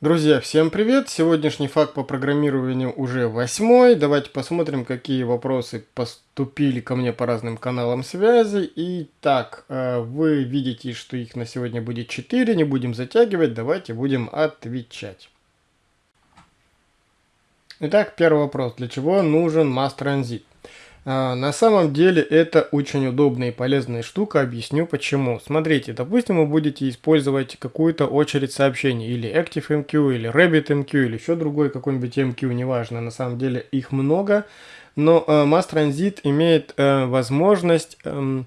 Друзья, всем привет! Сегодняшний факт по программированию уже восьмой. Давайте посмотрим, какие вопросы поступили ко мне по разным каналам связи. Итак, э, вы видите, что их на сегодня будет 4, не будем затягивать, давайте будем отвечать. Итак, первый вопрос. Для чего нужен? А, на самом деле это очень удобная и полезная штука, объясню почему. Смотрите, допустим, вы будете использовать какую-то очередь сообщений, или ActiveMQ, или RabbitMQ, или еще другой какой-нибудь MQ, неважно, на самом деле их много, но э, Mass Transit имеет э, возможность... Э,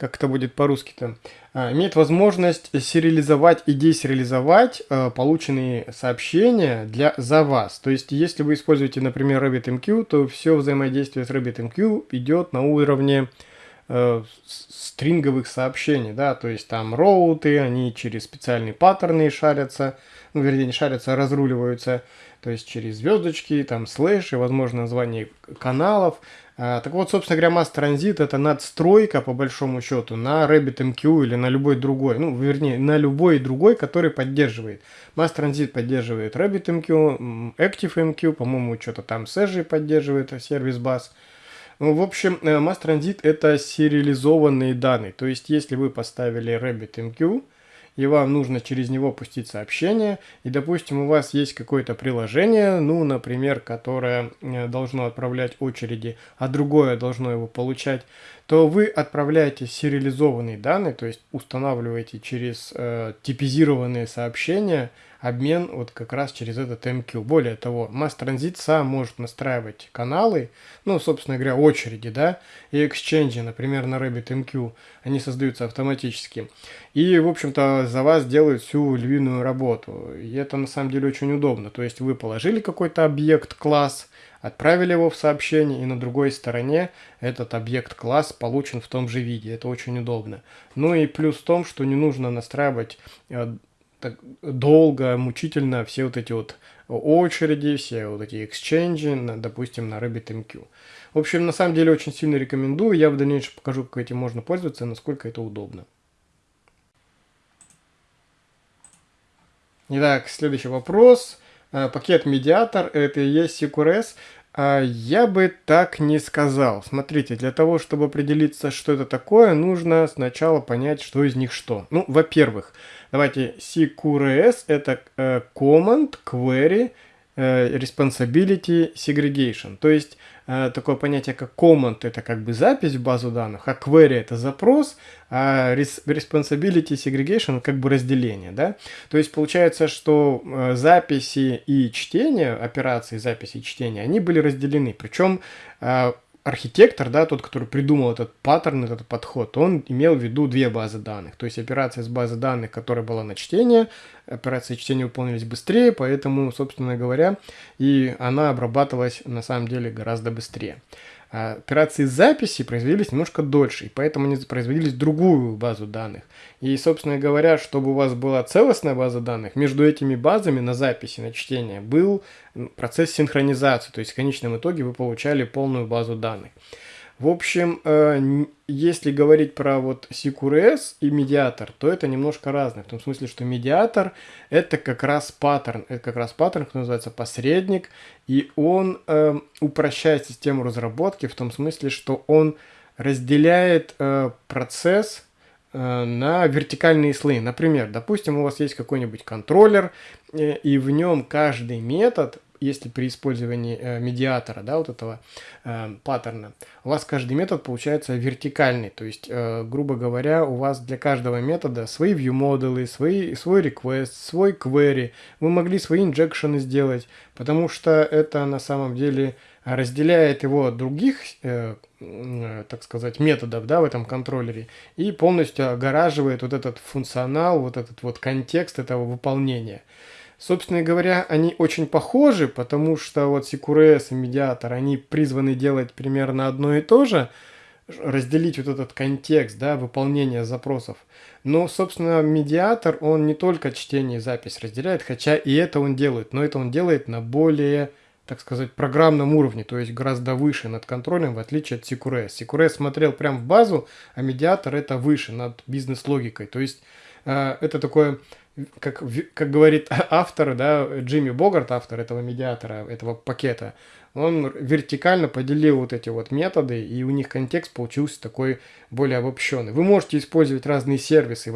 как это будет по-русски-то, а, имеет возможность сериализовать и десериализовать а, полученные сообщения для, за вас. То есть, если вы используете, например, RabbitMQ, то все взаимодействие с RabbitMQ идет на уровне э, стринговых сообщений, да, то есть там роуты, они через специальные паттерны шарятся, ну, вернее, не шарятся, а разруливаются, то есть через звездочки, там слэш и, возможно, название каналов, так вот, собственно говоря, Mass Transit это надстройка, по большому счету, на RabbitMQ или на любой другой, ну, вернее, на любой другой, который поддерживает. Mass Transit поддерживает RabbitMQ, ActiveMQ, по-моему, что-то там Sage поддерживает, сервис бас. Ну, в общем, э, Mass Transit это сериализованные данные. То есть, если вы поставили RabbitMQ, и вам нужно через него пустить сообщение, и, допустим, у вас есть какое-то приложение, ну, например, которое э, должно отправлять очереди, а другое должно его получать, то вы отправляете сериализованные данные, то есть устанавливаете через э, типизированные сообщения – обмен вот как раз через этот MQ. Более того, Mass Transit сам может настраивать каналы, ну, собственно говоря, очереди, да, и exchange, например, на RabbitMQ, они создаются автоматически. И, в общем-то, за вас делают всю львиную работу. И это на самом деле очень удобно. То есть вы положили какой-то объект, класс, отправили его в сообщение, и на другой стороне этот объект-класс получен в том же виде. Это очень удобно. Ну и плюс в том, что не нужно настраивать э, так долго, мучительно все вот эти вот очереди, все вот эти эксченджи, допустим, на RabbitMQ. В общем, на самом деле очень сильно рекомендую. Я в дальнейшем покажу, как этим можно пользоваться и насколько это удобно. Итак, следующий вопрос. Э, пакет медиатор, это и есть CQRS. А я бы так не сказал. Смотрите, для того, чтобы определиться, что это такое, нужно сначала понять, что из них что. Ну, во-первых, давайте CQRS это э, Command Query responsibility segregation. То есть э, такое понятие как command это как бы запись в базу данных, а query это запрос, а responsibility segregation как бы разделение. Да? То есть получается, что э, записи и чтение, операции записи и чтения, они были разделены. Причем архитектор, да, тот, который придумал этот паттерн, этот подход, он имел в виду две базы данных. То есть операция с базы данных, которая была на чтение, операции чтения выполнились быстрее, поэтому, собственно говоря, и она обрабатывалась на самом деле гораздо быстрее. Операции записи производились немножко дольше, и поэтому они производились в другую базу данных. И, собственно говоря, чтобы у вас была целостная база данных, между этими базами на записи, на чтение был процесс синхронизации, то есть в конечном итоге вы получали полную базу данных. В общем, э, если говорить про вот CQRS и медиатор, то это немножко разное. В том смысле, что медиатор это как раз паттерн. Это как раз паттерн, который называется посредник. И он э, упрощает систему разработки в том смысле, что он разделяет э, процесс на вертикальные слои. Например, допустим, у вас есть какой-нибудь контроллер, и в нем каждый метод если при использовании э, медиатора, да, вот этого э, паттерна, у вас каждый метод получается вертикальный, то есть, э, грубо говоря, у вас для каждого метода свои view модулы, свои, свой request, свой query, вы могли свои инжекшены сделать, потому что это на самом деле разделяет его от других, э, э, так сказать, методов да, в этом контроллере и полностью огораживает вот этот функционал, вот этот вот контекст этого выполнения. Собственно говоря, они очень похожи, потому что вот CQRS и медиатор, они призваны делать примерно одно и то же, разделить вот этот контекст, да, выполнения запросов. Но, собственно, медиатор, он не только чтение и запись разделяет, хотя и это он делает, но это он делает на более, так сказать, программном уровне, то есть гораздо выше над контролем, в отличие от CQRS. CQRS смотрел прямо в базу, а медиатор это выше, над бизнес-логикой. То есть э, это такое как, как говорит автор, да, Джимми Богарт, автор этого медиатора, этого пакета, он вертикально поделил вот эти вот методы, и у них контекст получился такой более обобщенный. Вы можете использовать разные сервисы,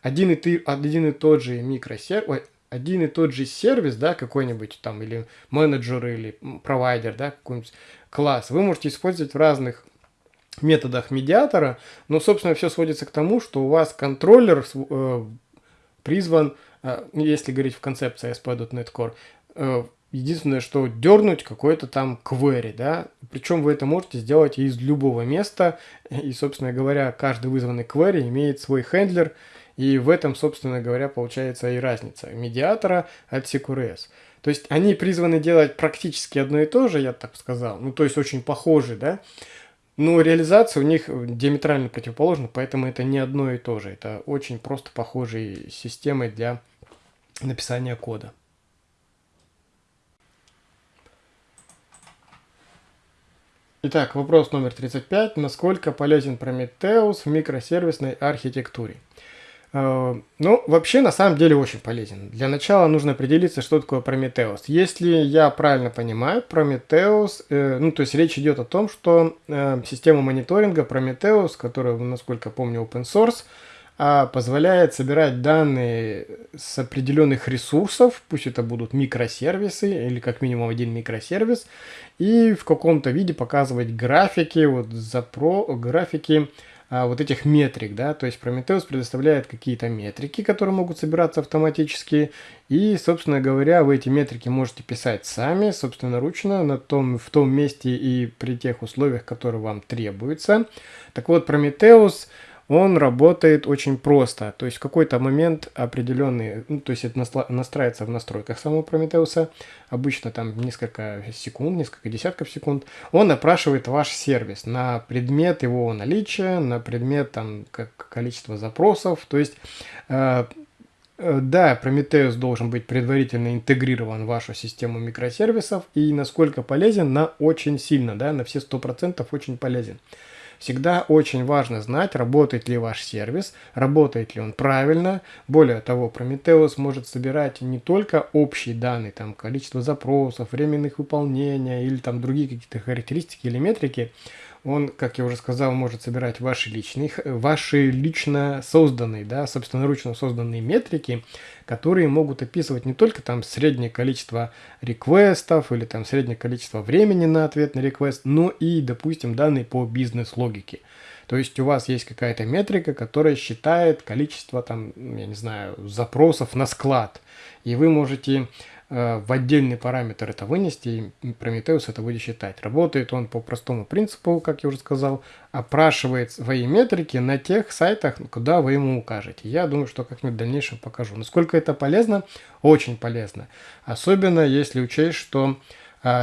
один и, ты, один и тот же микросервис, один и тот же сервис, да, какой-нибудь там, или менеджер, или провайдер, да, какой-нибудь класс, вы можете использовать в разных методах медиатора, но, собственно, все сводится к тому, что у вас контроллер э, призван, э, если говорить в концепции ASP.NET Core, э, единственное, что дернуть какой-то там query, да, причем вы это можете сделать из любого места, и, собственно говоря, каждый вызванный query имеет свой хендлер, и в этом, собственно говоря, получается и разница медиатора от CQRS. То есть они призваны делать практически одно и то же, я так сказал, ну то есть очень похожи, да, но реализация у них диаметрально противоположна, поэтому это не одно и то же. Это очень просто похожие системы для написания кода. Итак, вопрос номер 35. Насколько полезен Prometheus в микросервисной архитектуре? Э, ну, вообще, на самом деле, очень полезен. Для начала нужно определиться, что такое Prometheus. Если я правильно понимаю, Prometheus, э, ну, то есть речь идет о том, что э, система мониторинга Prometheus, которая, насколько помню, open source, э, позволяет собирать данные с определенных ресурсов, пусть это будут микросервисы или как минимум один микросервис, и в каком-то виде показывать графики, вот запро, графики, а, вот этих метрик, да, то есть Prometheus предоставляет какие-то метрики, которые могут собираться автоматически, и, собственно говоря, вы эти метрики можете писать сами, собственноручно, на том, в том месте и при тех условиях, которые вам требуются. Так вот, Prometheus он работает очень просто. То есть в какой-то момент определенный, ну, то есть это настраивается в настройках самого Прометеуса, обычно там несколько секунд, несколько десятков секунд, он опрашивает ваш сервис на предмет его наличия, на предмет там как количество запросов, то есть э, э да, Prometheus должен быть предварительно интегрирован в вашу систему микросервисов и насколько полезен, на очень сильно, да, на все 100% очень полезен. Всегда очень важно знать, работает ли ваш сервис, работает ли он правильно. Более того, Prometheus может собирать не только общие данные, там количество запросов, временных выполнения или там другие какие-то характеристики или метрики, он, как я уже сказал, может собирать ваши личные, ваши лично созданные, да, собственноручно созданные метрики, которые могут описывать не только там среднее количество реквестов или там среднее количество времени на ответ на реквест, но и, допустим, данные по бизнес-логике. То есть у вас есть какая-то метрика, которая считает количество там, я не знаю, запросов на склад. И вы можете в отдельный параметр это вынести, и Prometheus это будет считать. Работает он по простому принципу, как я уже сказал, опрашивает свои метрики на тех сайтах, куда вы ему укажете. Я думаю, что как-нибудь в дальнейшем покажу. Насколько это полезно? Очень полезно. Особенно если учесть, что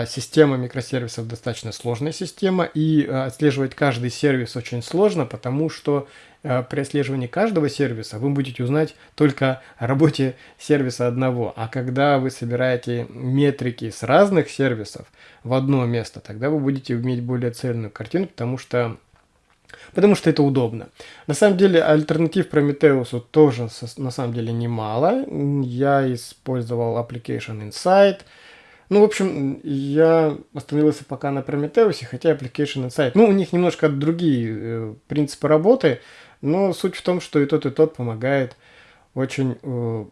система микросервисов достаточно сложная система, и а, отслеживать каждый сервис очень сложно, потому что а, при отслеживании каждого сервиса вы будете узнать только о работе сервиса одного. А когда вы собираете метрики с разных сервисов в одно место, тогда вы будете иметь более цельную картину, потому что Потому что это удобно. На самом деле, альтернатив Prometheus тоже на самом деле немало. Я использовал Application Insight, ну, в общем, я остановился пока на Prometheus, хотя Application Insight. Ну, у них немножко другие э, принципы работы, но суть в том, что и тот, и тот помогает очень, э,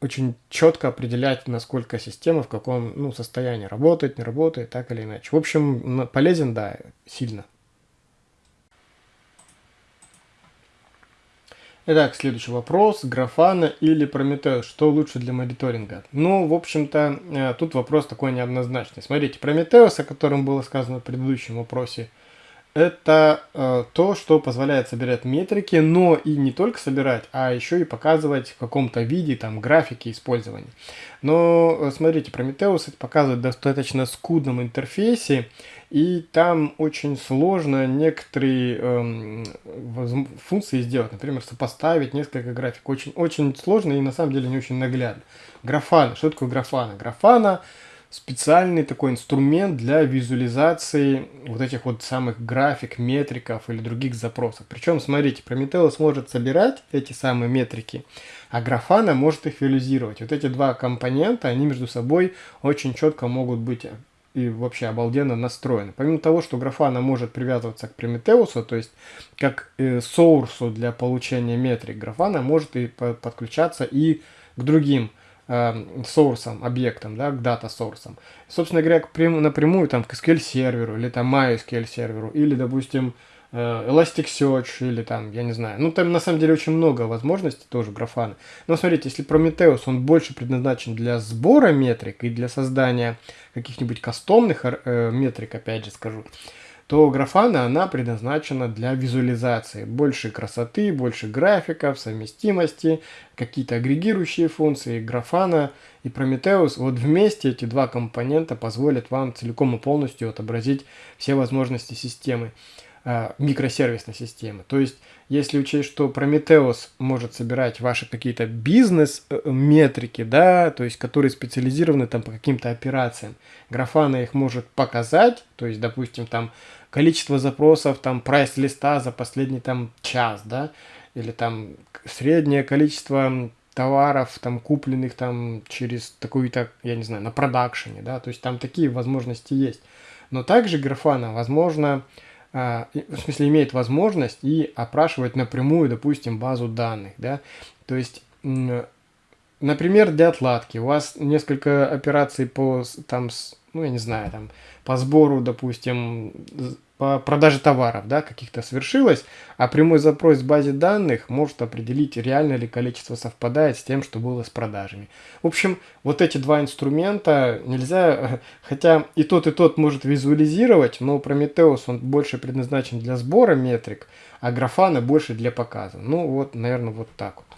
очень четко определять, насколько система в каком ну, состоянии работает, не работает, так или иначе. В общем, полезен, да, сильно. Итак, следующий вопрос. Графана или Прометеус? Что лучше для мониторинга? Ну, в общем-то, э, тут вопрос такой неоднозначный. Смотрите, Прометеус, о котором было сказано в предыдущем вопросе, это э, то, что позволяет собирать метрики, но и не только собирать, а еще и показывать в каком-то виде там графики использования. Но э, смотрите, Prometheus это показывает в достаточно скудном интерфейсе, и там очень сложно некоторые э, функции сделать. Например, сопоставить несколько график. Очень, очень сложно и на самом деле не очень наглядно. Графана. Что такое графана? Графана специальный такой инструмент для визуализации вот этих вот самых график, метриков или других запросов. Причем, смотрите, Prometheus может собирать эти самые метрики, а Grafana может их визуализировать. Вот эти два компонента, они между собой очень четко могут быть и вообще обалденно настроены. Помимо того, что Grafana может привязываться к Prometheus, то есть как э, для получения метрик, Grafana может и подключаться и к другим соурсом, объектом, да, к дата source. Собственно говоря, напрямую там к SQL серверу или там MySQL серверу или, допустим, э, Elasticsearch или там, я не знаю. Ну, там на самом деле очень много возможностей тоже графана. Но смотрите, если Prometheus, он больше предназначен для сбора метрик и для создания каких-нибудь кастомных э, метрик, опять же скажу, то графана, она предназначена для визуализации. Больше красоты, больше графиков, совместимости, какие-то агрегирующие функции. Графана и Prometheus, вот вместе эти два компонента позволят вам целиком и полностью отобразить все возможности системы. Э, микросервисной системы. То есть, если учесть, что Prometheus может собирать ваши какие-то бизнес-метрики, да, то есть, которые специализированы там по каким-то операциям, Grafana их может показать, то есть, допустим, там количество запросов, там, прайс-листа за последний там час, да, или там среднее количество товаров, там, купленных там через такую-то, я не знаю, на продакшене, да, то есть там такие возможности есть. Но также Grafana, возможно, а, в смысле, имеет возможность и опрашивать напрямую, допустим, базу данных, да, то есть, например, для отладки у вас несколько операций по, там, ну, я не знаю, там, по сбору, допустим, по продаже товаров, да, каких-то свершилось, а прямой запрос в базе данных может определить, реально ли количество совпадает с тем, что было с продажами. В общем, вот эти два инструмента нельзя, хотя и тот, и тот может визуализировать, но Prometheus, он больше предназначен для сбора метрик, а Grafana больше для показа. Ну вот, наверное, вот так вот.